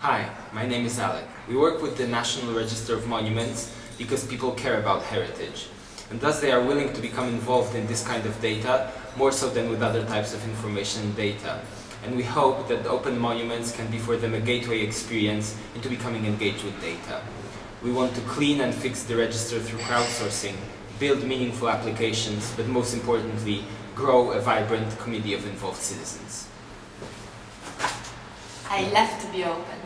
Hi, my name is Alec. We work with the National Register of Monuments because people care about heritage. And thus they are willing to become involved in this kind of data more so than with other types of information and data. And we hope that open monuments can be for them a gateway experience into becoming engaged with data. We want to clean and fix the register through crowdsourcing, build meaningful applications, but most importantly, grow a vibrant community of involved citizens. I love to be open.